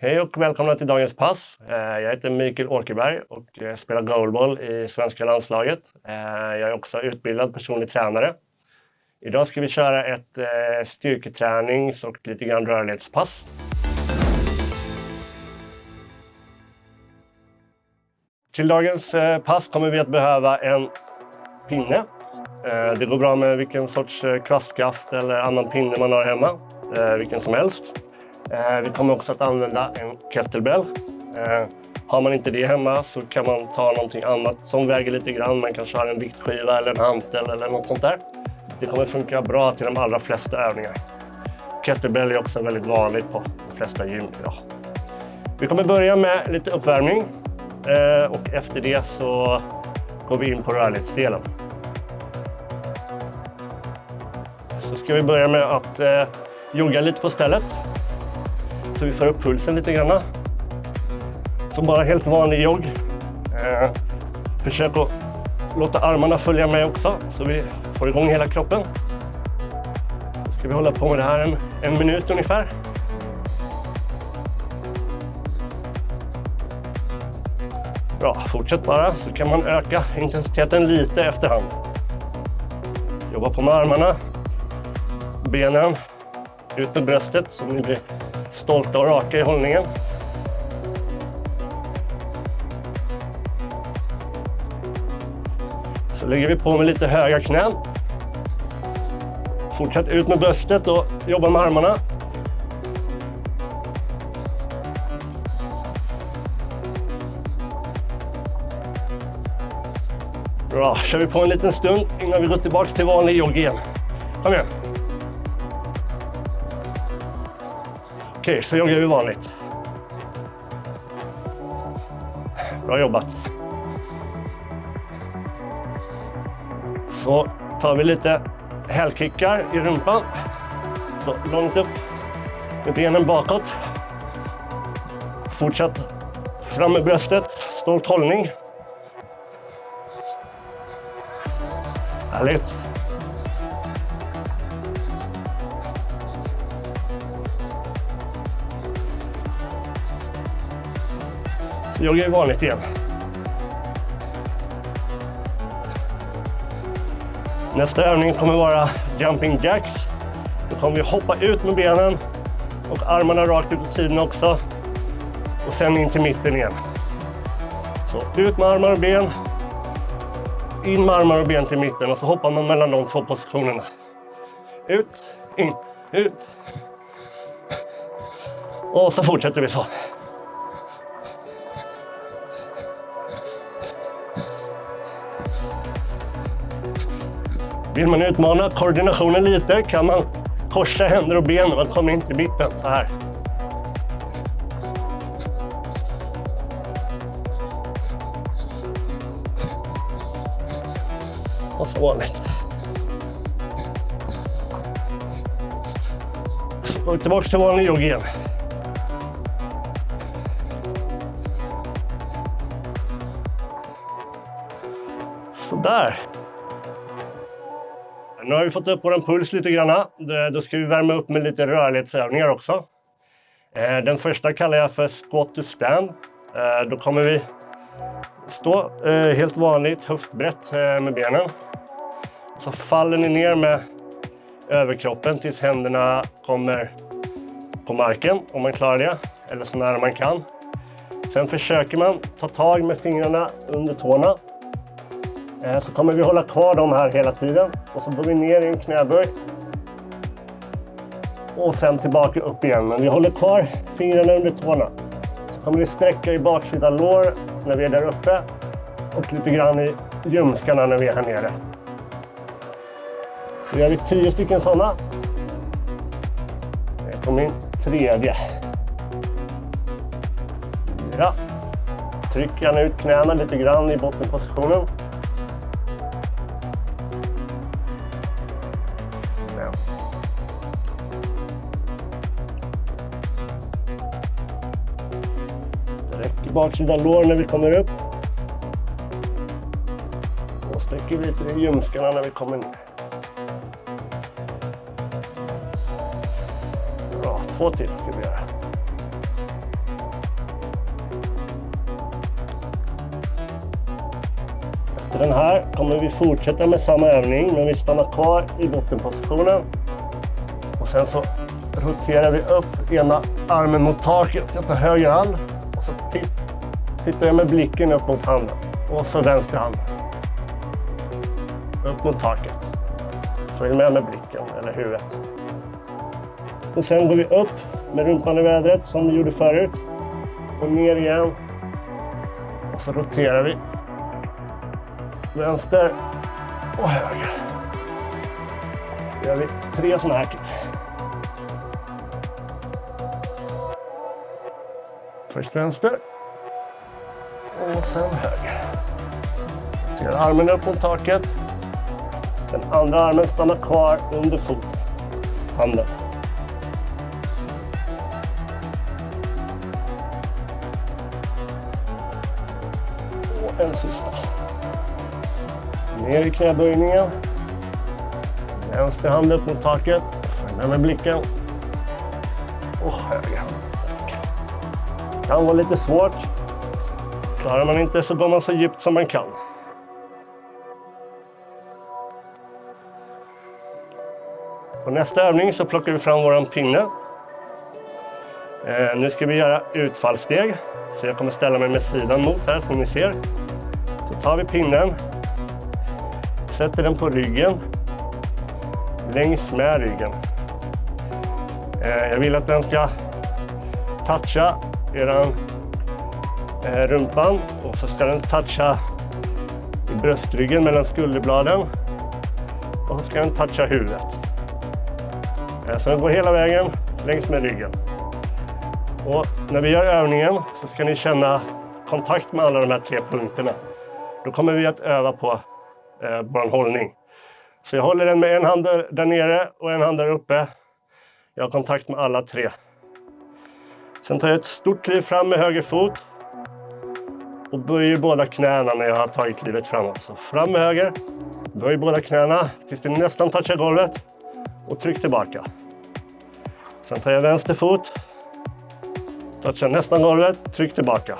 Hej och välkomna till dagens pass. Eh, jag heter Mikael Åkerberg och spelar goalball i svenska landslaget. Eh, jag är också utbildad personlig tränare. Idag ska vi köra ett eh, styrketränings och lite grann rörlighetspass. Till dagens pass kommer vi att behöva en pinne. Det går bra med vilken sorts kvastskaft eller annan pinne man har hemma, vilken som helst. Eh, vi kommer också att använda en kettlebell. Eh, har man inte det hemma så kan man ta någonting annat som väger lite grann. Man kanske har en viktskiva eller en hantel eller något sånt där. Det kommer funka bra till de allra flesta övningar. Kettlebell är också väldigt vanligt på de flesta gym idag. Vi kommer börja med lite uppvärmning eh, och efter det så går vi in på rörlighetsdelen. Så ska vi börja med att eh, jogga lite på stället så vi får upp pulsen lite grann. Så bara helt vanlig jogg. Eh, försök att låta armarna följa med också så vi får igång hela kroppen. Så ska vi hålla på med det här en, en minut ungefär. Bra, fortsätt bara så kan man öka intensiteten lite efterhand. Jobba på med armarna, benen, ut med bröstet så ni blir stolta och raka i hållningen. Så lägger vi på med lite höga knän. Fortsätt ut med bröstet och jobba med armarna. Bra, kör vi på en liten stund innan vi går tillbaka till vanlig jogg igen. Kom igen. Okej, så joggar vi vanligt. Bra jobbat. Så tar vi lite hälkickar i rumpan. Så långt upp med benen bakåt. Fortsätt fram med bröstet, stolt hållning. Härligt. Så jag är vanligt igen. Nästa övning kommer vara jumping jacks. Då kommer vi hoppa ut med benen och armarna rakt ut på sidan också. Och sen in till mitten igen. Så ut med armar och ben. In med armar och ben till mitten och så hoppar man mellan de två positionerna. Ut, in, ut. Och så fortsätter vi så. Vill man utmana koordinationen lite kan man korsa händer och ben när man kommer in till mitten så här. Och så vanligt. Och tillbaka till vanlig jogg igen. Sådär. Nu har vi fått upp vår puls lite grann. Då ska vi värma upp med lite rörlighetsövningar också. Eh, den första kallar jag för squat to stand. Eh, då kommer vi stå eh, helt vanligt höftbrett med benen. Så faller ni ner med överkroppen tills händerna kommer på marken, om man klarar det, eller så nära man kan. Sen försöker man ta tag med fingrarna under tårna Eh, så kommer vi hålla kvar dem här hela tiden. Och så går vi ner i en knäböj. Och sen tillbaka upp igen. Men vi håller kvar fingrarna under tårna. Så kommer vi sträcka i baksida lår när vi är där uppe. Och lite grann i ljumskarna när vi är här nere. Så gör vi tio stycken sådana. Det kommer min tredje. Fyra. Tryck gärna ut knäna lite grann i bottenpositionen. baksida lår när vi kommer upp. Och sträcker lite i ljumskarna när vi kommer ner. Bra, två till ska vi göra. Efter den här kommer vi fortsätta med samma övning, men vi stannar kvar i bottenpositionen. Och sen så roterar vi upp ena armen mot taket. Jag tar höger hand tittar jag med blicken upp mot handen. Och så vänster hand. Upp mot taket. Följ med med blicken eller huvudet. Och sen går vi upp med rumpan i vädret som vi gjorde förut. Och ner igen. Och så roterar vi. Vänster och höger. Så gör vi tre sådana här till. Först vänster. Sen höger. Ser armen upp mot taket. Den andra armen stannar kvar under foten. Handen. Och en sista. Ner i knäböjningen. Vänster hand upp mot taket. Följ med blicken. Och höger hand. Det Kan vara lite svårt. Klarar man inte så går man så djupt som man kan. På nästa övning så plockar vi fram våran pinne. Eh, nu ska vi göra utfallssteg. Så jag kommer ställa mig med sidan mot här som ni ser. Så tar vi pinnen. Sätter den på ryggen. Längs med ryggen. Eh, jag vill att den ska toucha eran Eh, rumpan och så ska den toucha i bröstryggen mellan skulderbladen och så ska den toucha huvudet. Eh, så den går hela vägen längs med ryggen. Och när vi gör övningen så ska ni känna kontakt med alla de här tre punkterna. Då kommer vi att öva på eh, vår hållning. Så jag håller den med en hand där nere och en hand där uppe. Jag har kontakt med alla tre. Sen tar jag ett stort kliv fram med höger fot och böjer båda knäna när jag har tagit klivet framåt. Så fram med höger, böj båda knäna tills det nästan touchar golvet och tryck tillbaka. Sen tar jag vänster fot, touchar nästan golvet, tryck tillbaka.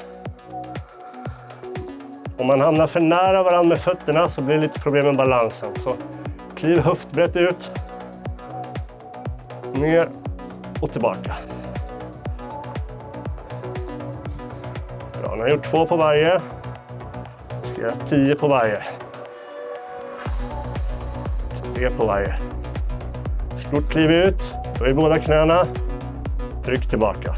Om man hamnar för nära varandra med fötterna så blir det lite problem med balansen. Så kliv höftbrett ut, ner och tillbaka. Han har gjort två på varje. Jag ska göra tio på varje. Tre på varje. Stort kliv ut, böj båda knäna. Tryck tillbaka.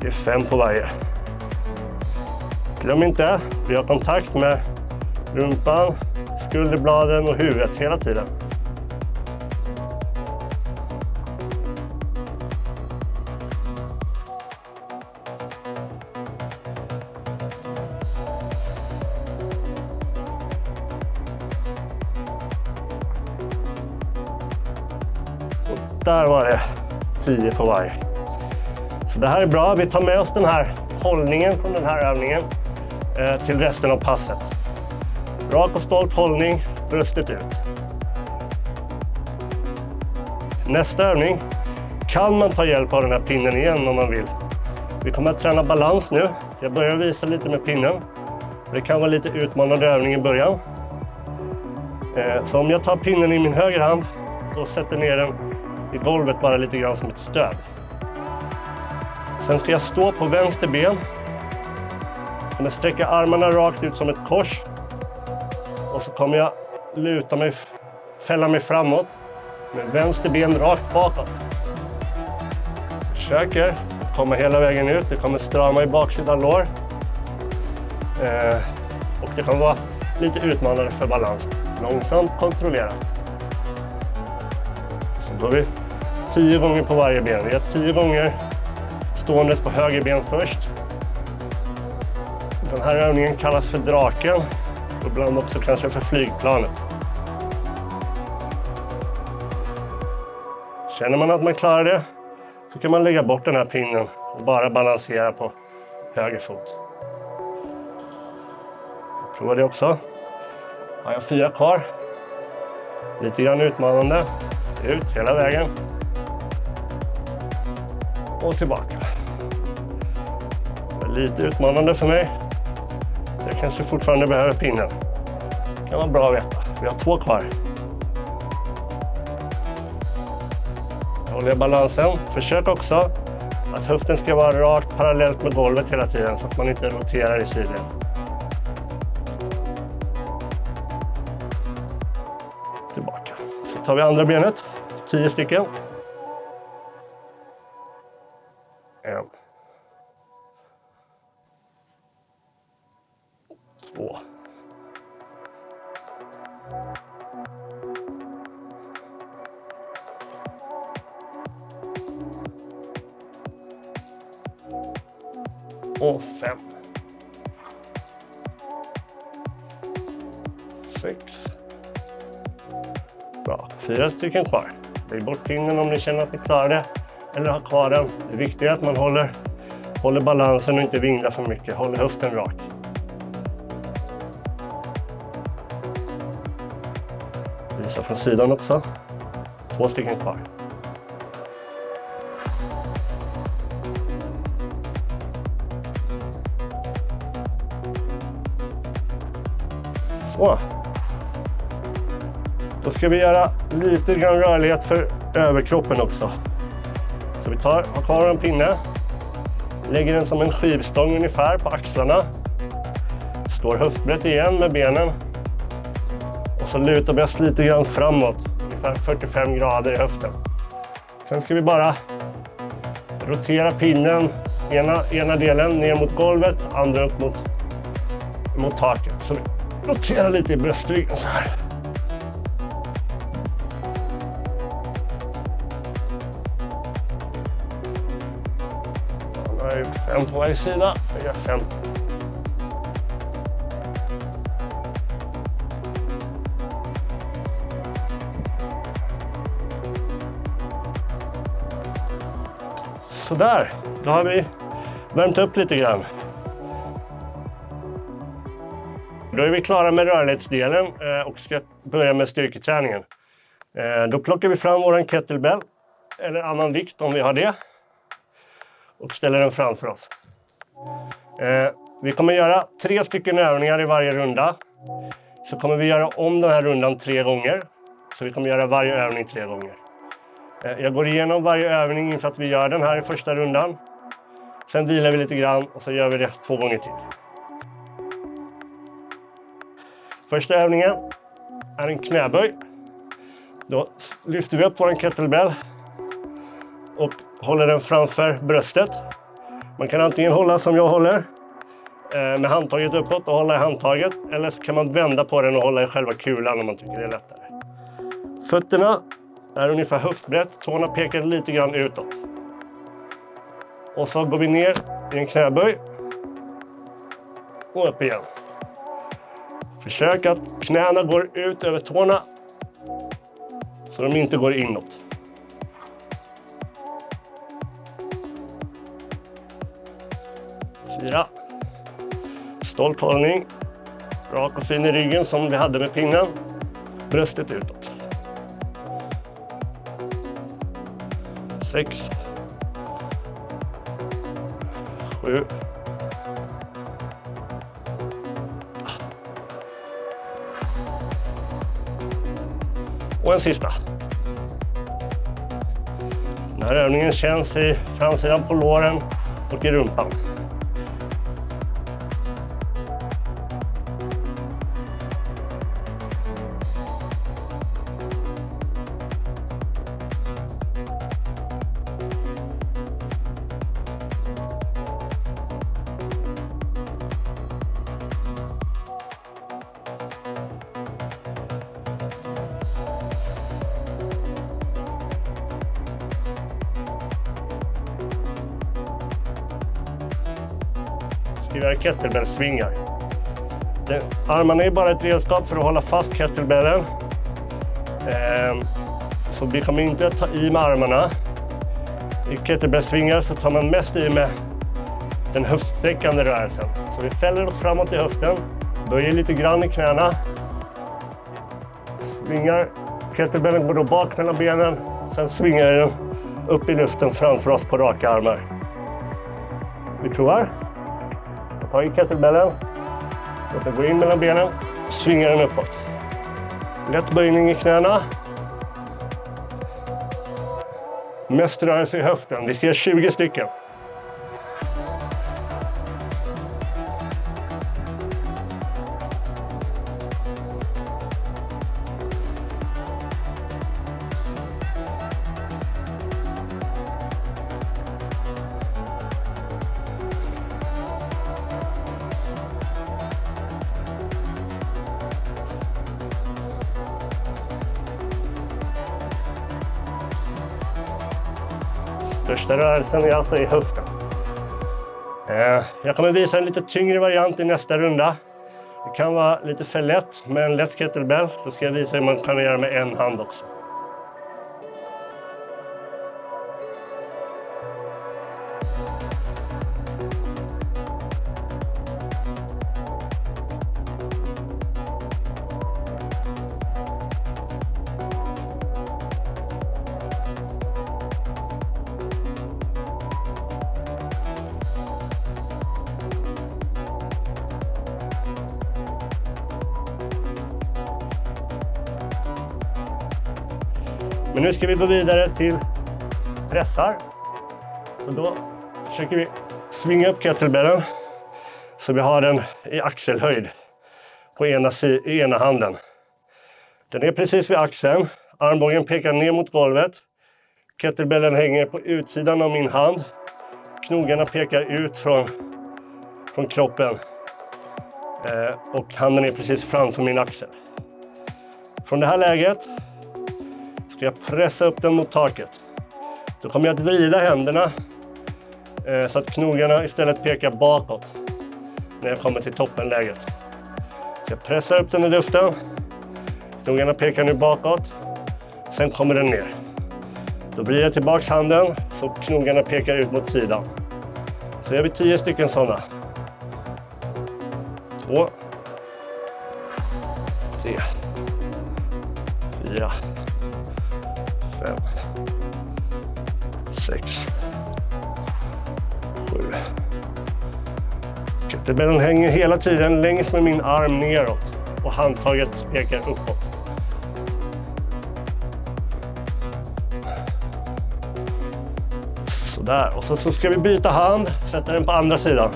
Det är fem på varje. Glöm inte, vi har kontakt med rumpan, skulderbladen och huvudet hela tiden. På varje. Så det här är bra. Vi tar med oss den här hållningen från den här övningen eh, till resten av passet. Rak och stolt hållning, bröstet ut. Nästa övning kan man ta hjälp av den här pinnen igen om man vill. Vi kommer att träna balans nu. Jag börjar visa lite med pinnen. Det kan vara lite utmanande övning i början. Eh, så om jag tar pinnen i min höger hand och sätter ner den i golvet bara lite grann som ett stöd. Sen ska jag stå på vänster ben. Jag kommer sträcka armarna rakt ut som ett kors. Och så kommer jag luta mig, fälla mig framåt med vänster ben rakt bakåt. Försöker komma hela vägen ut. Det kommer strama i baksidan lår. Eh, och det kommer vara lite utmanande för balans. Långsamt kontrollerat. Så går vi tio gånger på varje ben. Vi gör tio gånger ståendes på höger ben först. Den här övningen kallas för draken och ibland också kanske för flygplanet. Känner man att man klarar det så kan man lägga bort den här pinnen och bara balansera på höger fot. Prova det också. Har jag fyra kvar. Lite grann utmanande. Ut hela vägen. Och tillbaka. Lite utmanande för mig. Jag kanske fortfarande behöver pinnen. Det kan vara bra att veta. Vi har två kvar. Håller balansen. Försök också att höften ska vara rakt parallellt med golvet hela tiden så att man inte roterar i sidled. Tillbaka. Så tar vi andra benet. Tio stycken. Stycken kvar. Lägg bort pinnen om ni känner att ni klarar det. Eller ha kvar den. Det viktiga är att man håller, håller balansen och inte vinglar för mycket. Håller höften rak. Visa från sidan också. Två stycken kvar. Så. Då ska vi göra lite grann rörlighet för överkroppen också. Så vi tar, har kvar en pinne, lägger den som en skivstång ungefär på axlarna. Står höftbrett igen med benen. Och så lutar vi oss lite grann framåt, ungefär 45 grader i höften. Sen ska vi bara rotera pinnen, ena, ena delen ner mot golvet, andra upp mot, mot taket. Så vi roterar lite i bröstryggen så här. En på varje sida. Jag gör fem. Sådär, då har vi värmt upp lite grann. Då är vi klara med rörlighetsdelen eh, och ska börja med styrketräningen. Eh, då plockar vi fram vår kettlebell eller annan vikt om vi har det och ställer den framför oss. Eh, vi kommer göra tre stycken övningar i varje runda. Så kommer vi göra om den här rundan tre gånger. Så vi kommer göra varje övning tre gånger. Eh, jag går igenom varje övning inför att vi gör den här i första rundan. Sen vilar vi lite grann och så gör vi det två gånger till. Första övningen är en knäböj. Då lyfter vi upp vår kettlebell och håller den framför bröstet. Man kan antingen hålla som jag håller eh, med handtaget uppåt och hålla i handtaget. Eller så kan man vända på den och hålla i själva kulan om man tycker det är lättare. Fötterna är ungefär höftbrett. Tårna pekar lite grann utåt. Och så går vi ner i en knäböj. Och upp igen. Försök att knäna går ut över tårna. Så de inte går inåt. Fyra. Stolt hållning. Rak och fin i ryggen som vi hade med pinnen. Bröstet utåt. Sex. Sju. Och en sista. Den här övningen känns i framsidan på låren och i rumpan. Ska göra kettlebellsvingar. Armarna är bara ett redskap för att hålla fast kettlebellen. Ehm, så vi kommer inte att ta i med armarna. I kettlebellsvingar så tar man mest i med den höftsträckande rörelsen. Så vi fäller oss framåt i höften, böjer lite grann i knäna. Svingar, kettlebellen går då bak mellan benen. Sen svingar den upp i luften framför oss på raka armar. Vi provar. Ta tag i kettlebellen. Låt den gå in mellan benen. Svinga den uppåt. Lätt böjning i knäna. Mest rörelse i höften. Vi ska göra 20 stycken. Största rörelsen är alltså i höften. Eh, jag kommer visa en lite tyngre variant i nästa runda. Det kan vara lite för lätt med en lätt kettlebell. Då ska jag visa hur man kan göra med en hand också. Nu ska vi gå vidare till pressar. Så då försöker vi svinga upp kettlebellen så vi har den i axelhöjd på ena, ena handen. Den är precis vid axeln. Armbågen pekar ner mot golvet. Kettlebellen hänger på utsidan av min hand. Knogarna pekar ut från, från kroppen. Eh, och handen är precis framför min axel. Från det här läget ska jag pressa upp den mot taket. Då kommer jag att vrida händerna eh, så att knogarna istället pekar bakåt när jag kommer till toppenläget. Så jag pressar upp den i luften. Knogarna pekar nu bakåt. Sen kommer den ner. Då vrider jag tillbaks handen så knogarna pekar ut mot sidan. Så gör vi tio stycken sådana. Två. Tre. Fyra sex, sju. Kettlebellen hänger hela tiden längs med min arm neråt och handtaget pekar uppåt. Sådär, och så, så ska vi byta hand, sätta den på andra sidan.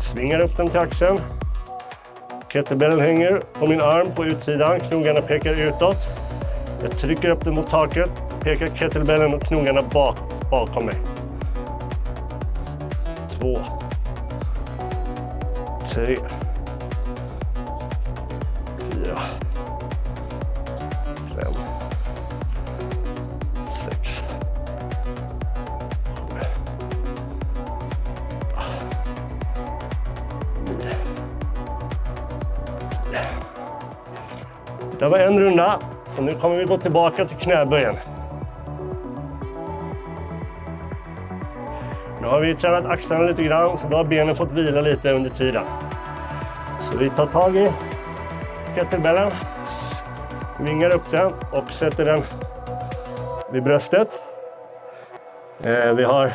Svingar upp den till axeln. Kettlebellen hänger på min arm på utsidan, knogarna pekar utåt. Jag trycker upp den mot taket, pekar kettlebellen och knogarna bak, bakom mig. Två. Tre. Fyra. Fem. Sex. Sju. Nio. Tio. Det var en runda. Så nu kommer vi gå tillbaka till knäböjen. Nu har vi tränat axlarna lite grann, så då har benen fått vila lite under tiden. Så vi tar tag i kettlebellen, vingar upp den och sätter den vid bröstet. Eh, vi har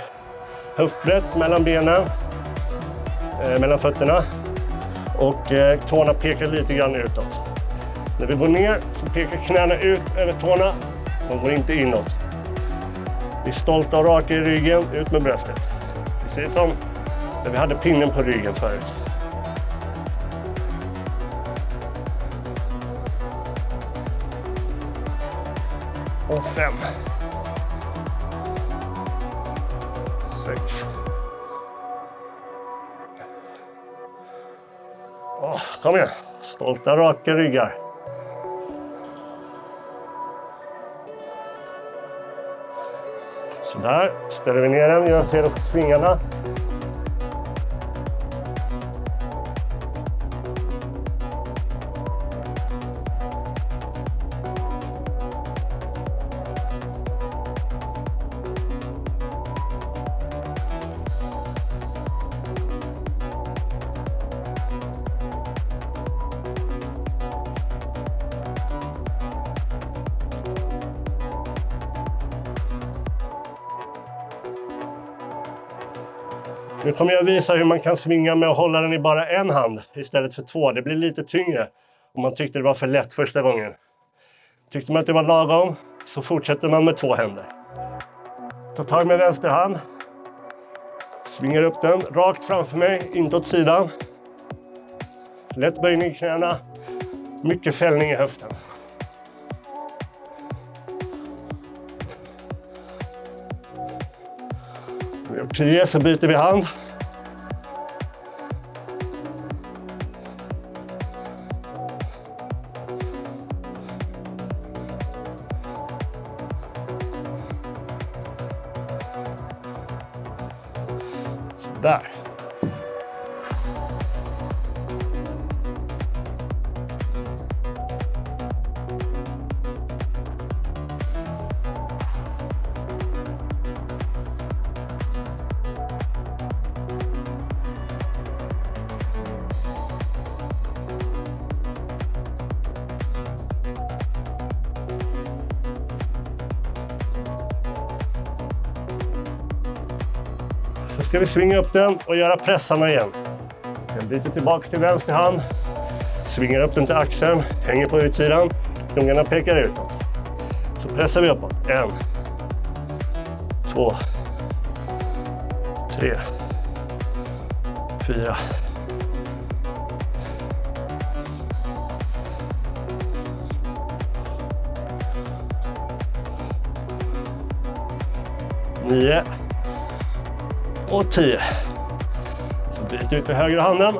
höftbrett mellan benen, eh, mellan fötterna och eh, tårna pekar lite grann utåt. När vi går ner så pekar knäna ut över tårna. De går inte inåt. Vi är stolta och raka i ryggen, ut med bröstet. Precis som när vi hade pinnen på ryggen förut. Och fem. Sex. Åh, kom igen. Stolta, raka ryggar. Där ställer vi ner den, Jag ser också svingarna. Nu kommer jag visa hur man kan svinga med att hålla den i bara en hand istället för två. Det blir lite tyngre om man tyckte det var för lätt första gången. Tyckte man att det var lagom så fortsätter man med två händer. Ta tag med vänster hand. Svingar upp den rakt framför mig, inte åt sidan. Lätt böjning i knäna. Mycket fällning i höften. Vi har gjort tio, så byter vi hand. Vi svinga upp den och göra pressarna igen. Sen byter tillbaks till vänster hand. Svingar upp den till axeln, hänger på utsidan. Klungarna pekar utåt. Så pressar vi uppåt. En. Två. Tre. Fyra. Nio och 10. Så bryt ut med högra handen.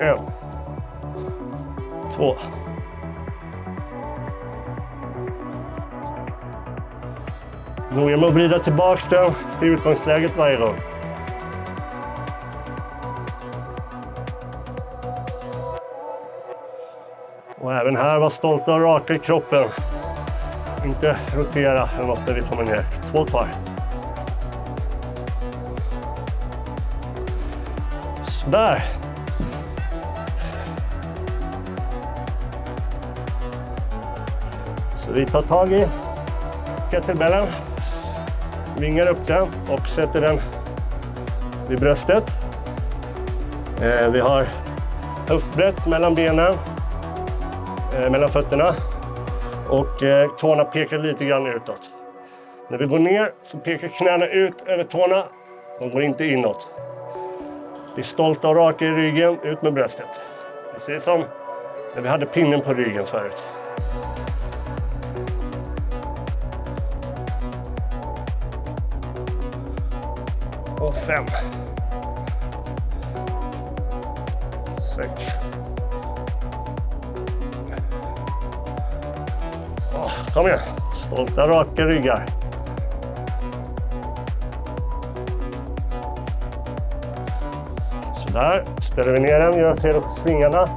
En. Två. Noga med att vrida tillbaka den till utgångsläget varje gång. Och även här var stolta och raka i kroppen. Inte rotera eller något när vi kommer ner. Två kvar. Sådär. Så vi tar tag i kettlebellen, vingar upp den och sätter den vid bröstet. Eh, vi har höftbrett mellan benen, eh, mellan fötterna och eh, tårna pekar lite grann utåt. När vi går ner så pekar knäna ut över tårna. De går inte inåt. Vi är stolta och raka i ryggen, ut med bröstet. Precis som när vi hade pinnen på ryggen förut. Och fem. Sex. Kom igen. Stolta raka ryggar. Sådär. Ställer vi ner den, jag ser svingarna.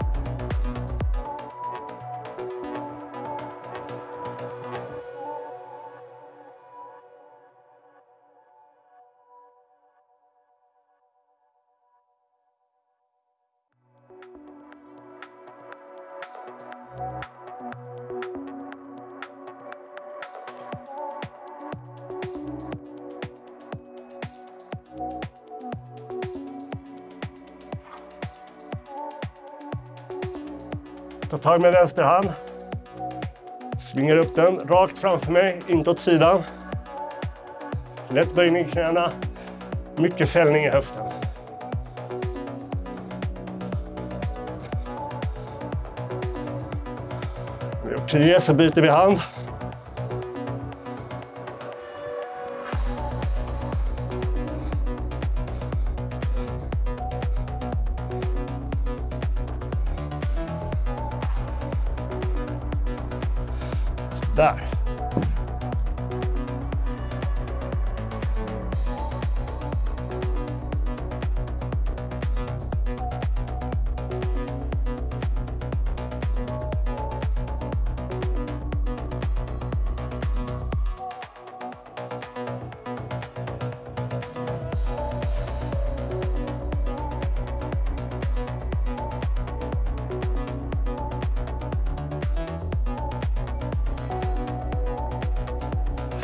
Tag med vänster hand. Svingar upp den rakt framför mig, inte åt sidan. Lätt böjning i knäna. Mycket fällning i höften. Vi har gjort 10, så byter vi hand.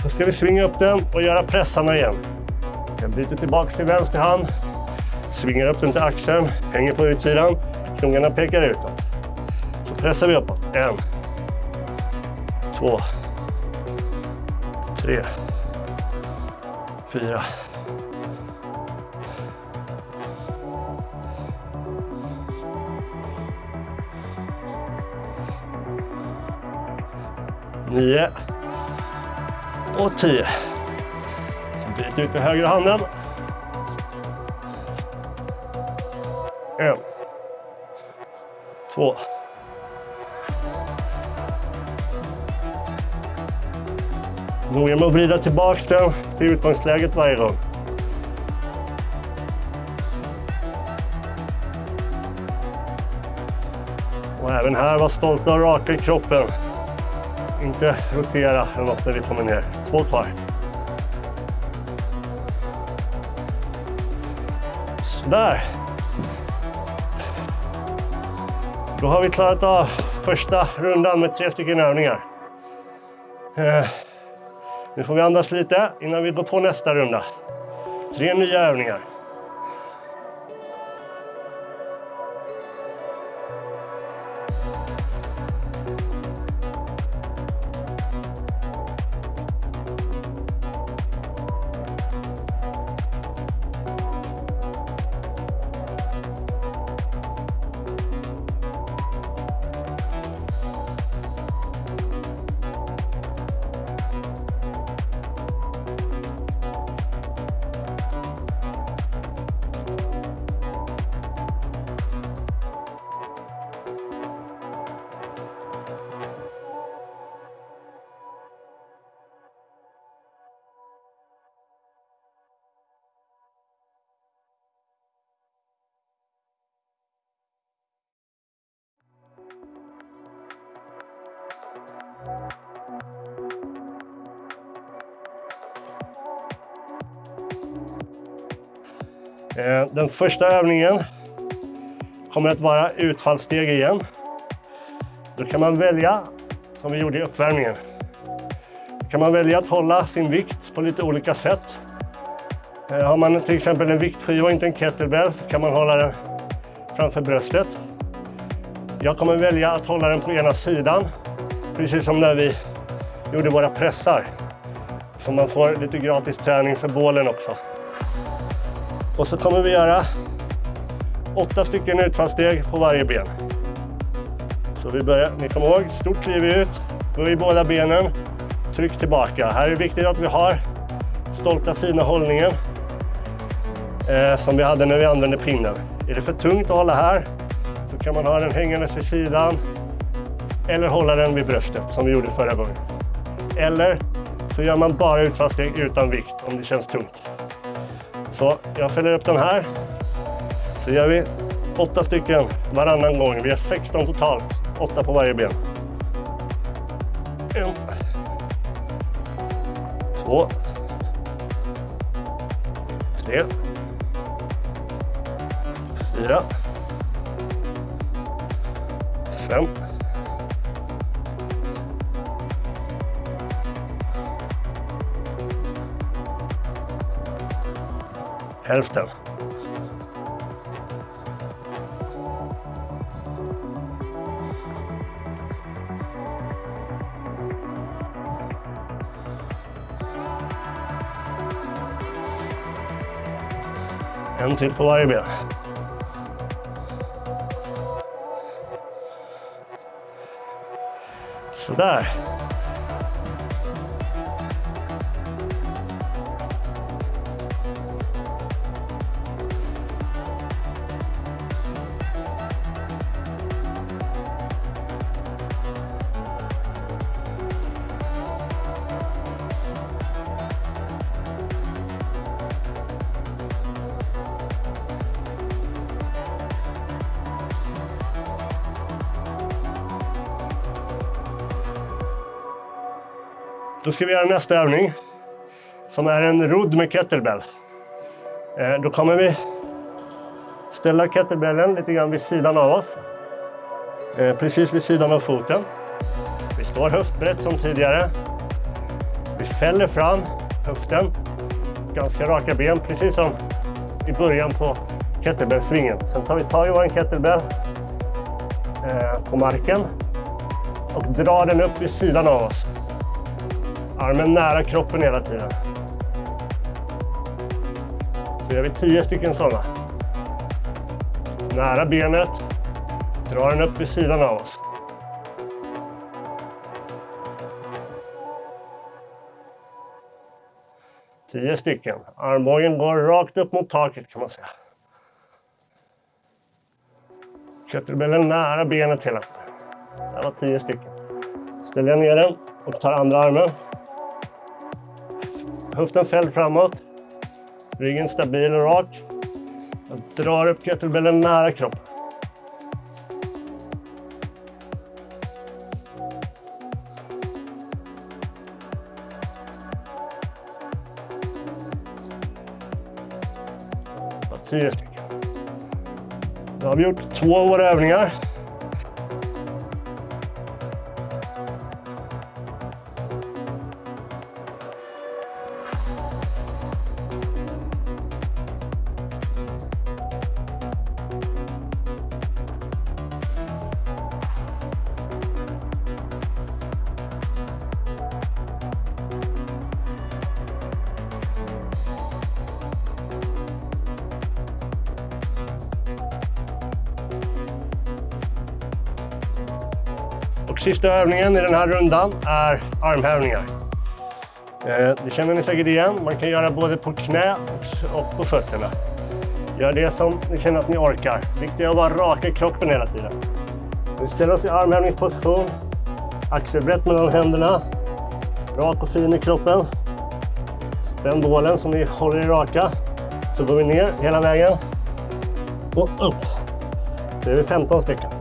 Så ska vi svinga upp den och göra pressarna igen. Jag byter tillbaks till vänster hand. Svingar upp den till axeln, hänger på utsidan. Knogarna pekar utåt. Så pressar vi uppåt. En. Två. Tre. Fyra. Nio. Och 10. Så ut till högra handen. En. Två. Noga med att vrida tillbaka den till utgångsläget varje gång. Och även här var stolta och raka i kroppen. Inte rotera eller något när vi kommer ner. Två kvar. Sådär. Då har vi klarat av första rundan med tre stycken övningar. Eh, nu får vi andas lite innan vi går på nästa runda. Tre nya övningar. Den första övningen kommer att vara utfallssteg igen. Då kan man välja, som vi gjorde i uppvärmningen, då kan man välja att hålla sin vikt på lite olika sätt. Eh, har man till exempel en viktskiva och inte en kettlebell så kan man hålla den framför bröstet. Jag kommer välja att hålla den på ena sidan, precis som när vi gjorde våra pressar. Så man får lite gratis träning för bålen också. Och så kommer vi göra åtta stycken utfallssteg på varje ben. Så vi börjar, ni kommer ihåg, stort kliv ut, böj båda benen, tryck tillbaka. Här är det viktigt att vi har stolta fina hållningen eh, som vi hade när vi använde pinnen. Är det för tungt att hålla här så kan man ha den hängandes vid sidan eller hålla den vid bröstet som vi gjorde förra gången. Eller så gör man bara utfallssteg utan vikt om det känns tungt. Så jag fäller upp den här. Så gör vi åtta stycken varannan gång. Vi har 16 totalt, åtta på varje ben. En. Två. Tre. Fyra. Fem. Hälften. En till på varje ben. Sådär. Då ska vi göra nästa övning som är en rodd med kettlebell. Eh, då kommer vi ställa kettlebellen lite grann vid sidan av oss. Eh, precis vid sidan av foten. Vi står höftbrett som tidigare. Vi fäller fram höften. Ganska raka ben, precis som i början på kettlebellsvingen. Sen tar vi tag i vår kettlebell eh, på marken och drar den upp vid sidan av oss. Armen nära kroppen hela tiden. Så gör vi tio stycken sådana. Nära benet, drar den upp vid sidan av oss. Tio stycken. Armbågen går rakt upp mot taket kan man säga. Kettlebellen nära benet hela tiden. Det var tio stycken. Ställer jag ner den och tar andra armen. Höften fälld framåt. Ryggen stabil och rak. Jag drar upp kettlebellen nära kroppen. Tio stycken. Då har vi gjort två av våra övningar. Sista övningen i den här rundan är armhävningar. Eh, det känner ni säkert igen. Man kan göra både på knä och på fötterna. Gör det som ni känner att ni orkar. Viktigt är att vara raka i kroppen hela tiden. Vi ställer oss i armhävningsposition. Axelbrett mellan händerna. Rak och fin i kroppen. Spänn bålen som vi håller i raka. Så går vi ner hela vägen. Och upp. Så är vi 15 stycken.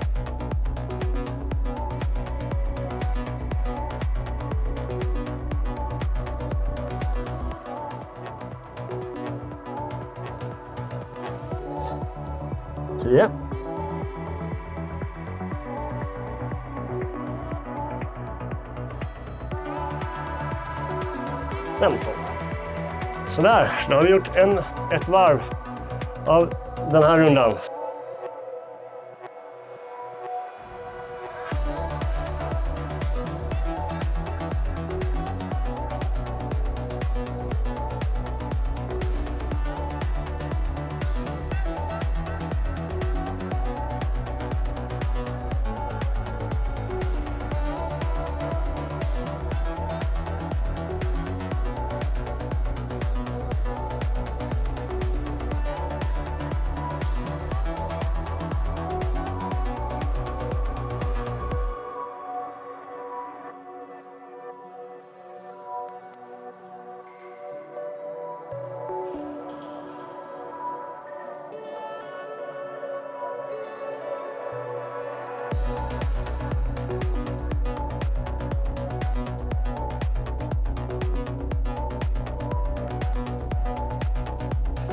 10. Femton. Sådär, då har vi gjort en, ett varv av den här rundan.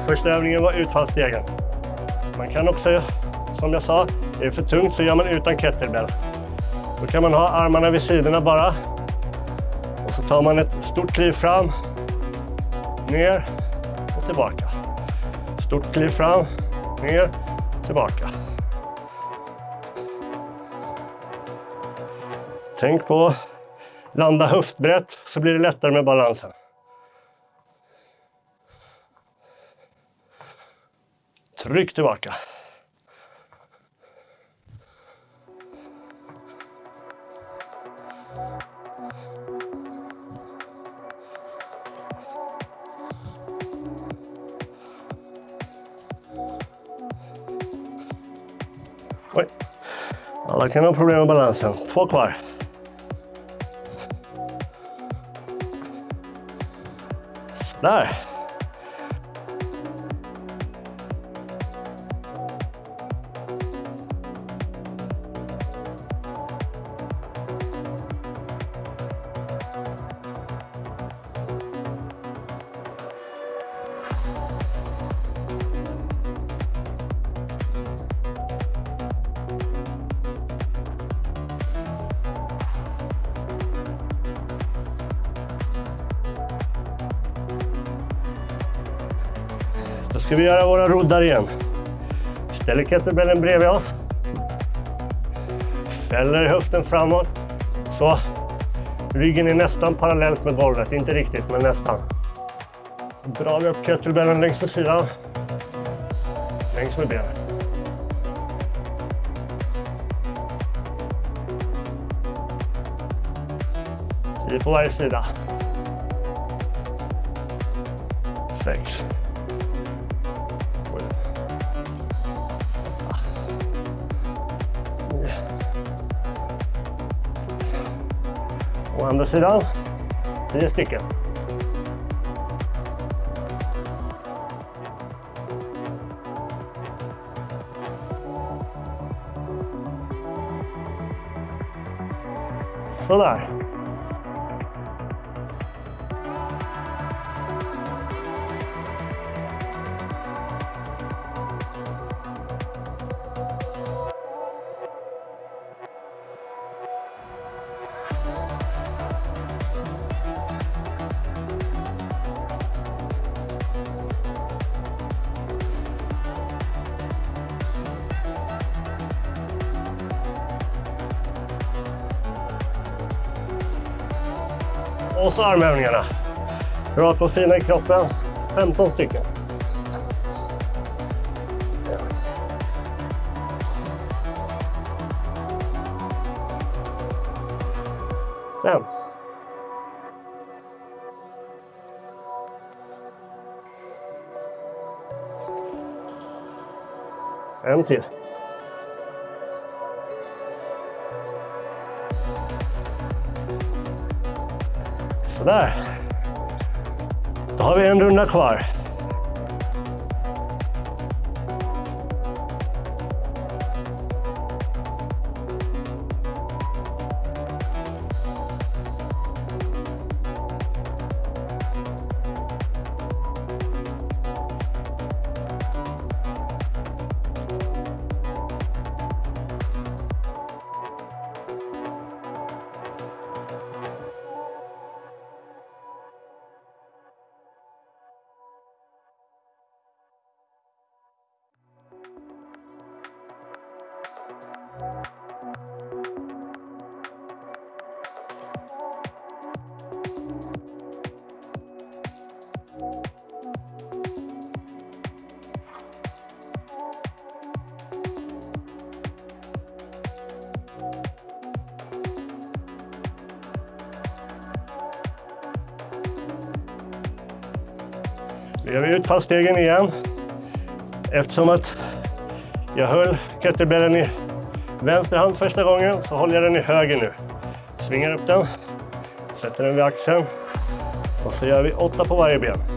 Första övningen var utfallsstegen. Man kan också, som jag sa, är det för tungt så gör man utan kettlebell. Då kan man ha armarna vid sidorna bara. Och så tar man ett stort kliv fram, ner och tillbaka. Stort kliv fram, ner, tillbaka. Tänk på att landa höftbrett så blir det lättare med balansen. Tryck tillbaka. Oj. Alla kan ha problem med balansen. Två kvar. Där. Då ska vi göra våra roddar igen. Ställer kettlebellen bredvid oss. Fäller höften framåt. Så. Ryggen är nästan parallellt med golvet, inte riktigt men nästan. Så drar vi upp kettlebellen längs med sidan. Längs med benet. Tio på varje sida. Sex. Andra sidan. Tio stycken. Sådär. Och så armhävningarna. Rakt och fina i kroppen. 15 stycken. Fem. Fem till. Sådär. Då har vi en runda kvar. Nu gör vi utfallsstegen igen. Eftersom att jag höll kettlebellen i vänster hand första gången så håller jag den i höger nu. Svingar upp den, sätter den vid axeln och så gör vi åtta på varje ben.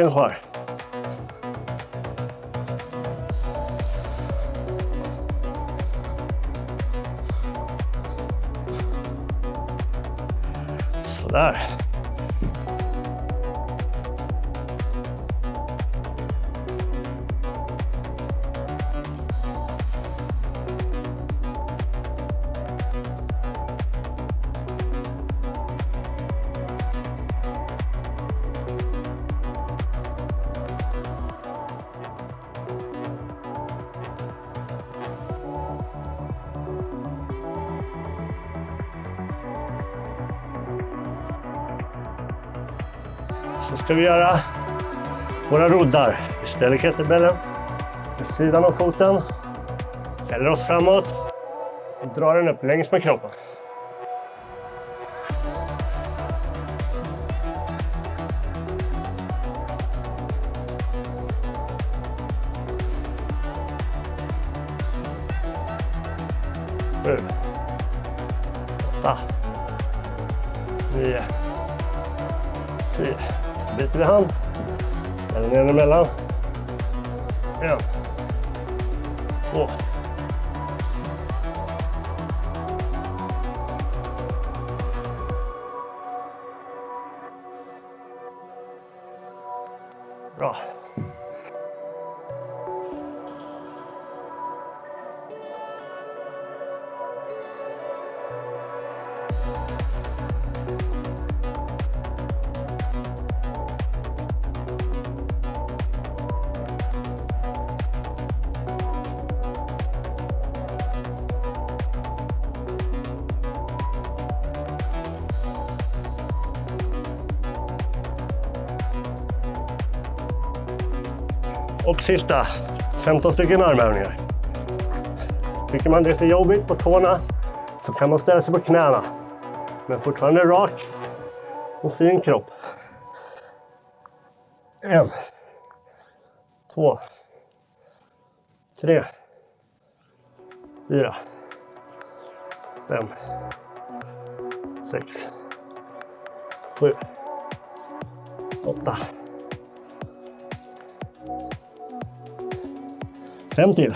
Sex stycken kvar. Sådär. Så ska vi göra våra roddar. Vi ställer kettlebellen vid sidan av foten, fäller oss framåt och drar den upp längs med kroppen. Sista, 15 stycken armhävningar. Tycker man det är för jobbigt på tårna så kan man ställa sig på knäna. Men fortfarande rak och fin kropp. En, två, tre, fyra, fem, sex, sju, åtta, Fem till.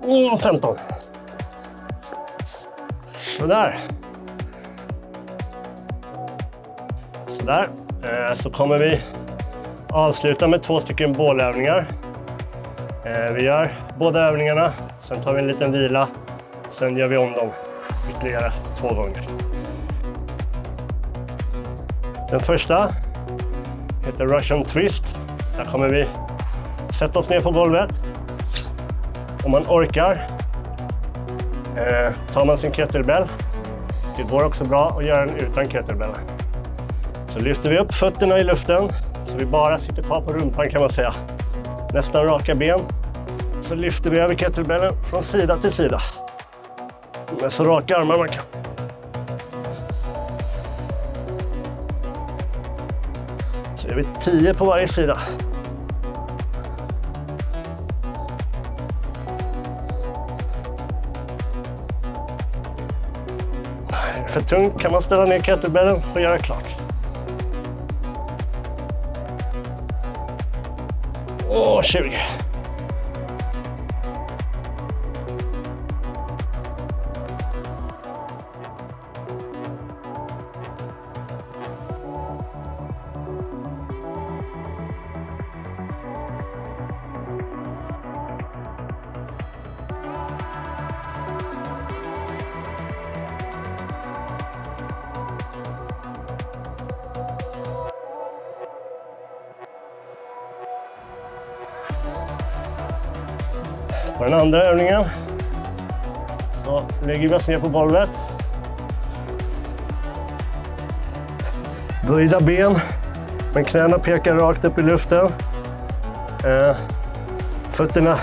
Och 15. Sådär. Sådär. Eh, så kommer vi avsluta med två stycken bålövningar. Eh, vi gör båda övningarna, sen tar vi en liten vila. Sen gör vi om dem ytterligare två gånger. Den första heter Russian Twist. Där kommer vi sätta oss ner på golvet. Om man orkar eh, tar man sin kettlebell. Det går också bra att göra den utan kettlebell. Så lyfter vi upp fötterna i luften så vi bara sitter kvar på rumpan kan man säga. Nästan raka ben. Så lyfter vi över kettlebellen från sida till sida. Med så raka armar man kan. Så gör vi 10 på varje sida. För tungt kan man ställa ner kettlebellen och göra klart. Åh, 20. Lägger vi oss ner på golvet. Böjda ben, men knäna pekar rakt upp i luften. Eh, fötterna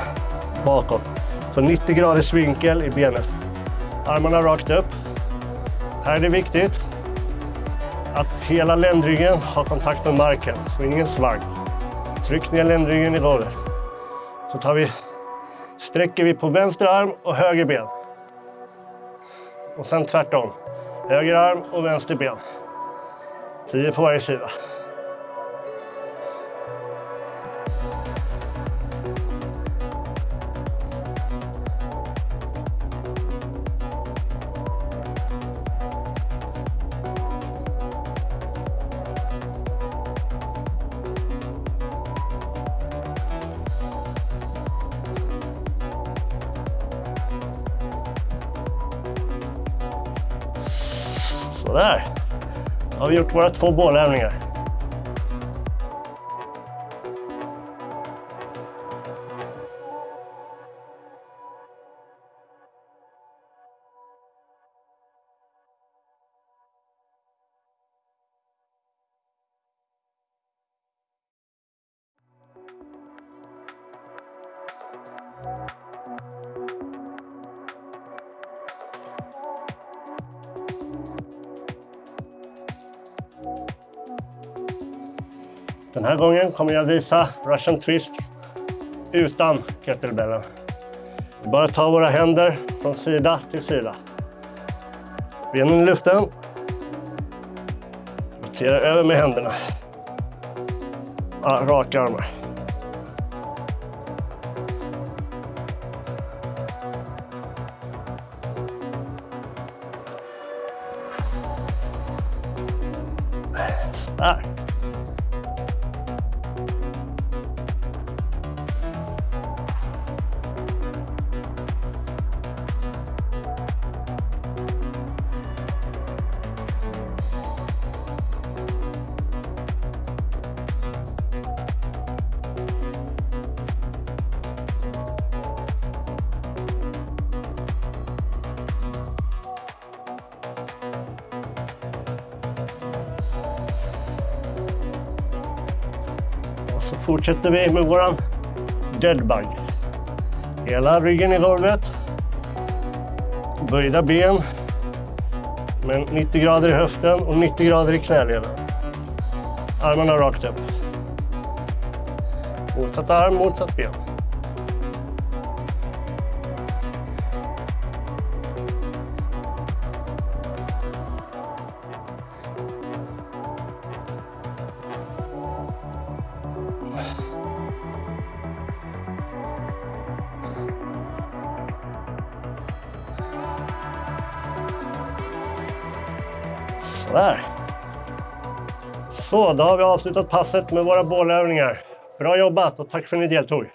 bakåt. Så 90 graders vinkel i benet. Armarna rakt upp. Här är det viktigt att hela ländryggen har kontakt med marken, så ingen svank. Tryck ner ländryggen i golvet. Så tar vi sträcker vi på vänster arm och höger ben. Och sen tvärtom. Höger arm och vänster ben. Tio på varje sida. Sådär. Då har vi gjort våra två bålövningar. här gången kommer jag visa Russian twist utan kettlebellen. Vi bara ta våra händer från sida till sida. Benen i luften. Rotera över med händerna. Ja, raka armar. Där. Fortsätter vi med våran deadbug. Hela ryggen i golvet. Böjda ben. Men 90 grader i höften och 90 grader i knäleden. Armarna rakt upp. Motsatt arm, motsatt ben. Då har vi avslutat passet med våra bålövningar. Bra jobbat och tack för att ni deltog.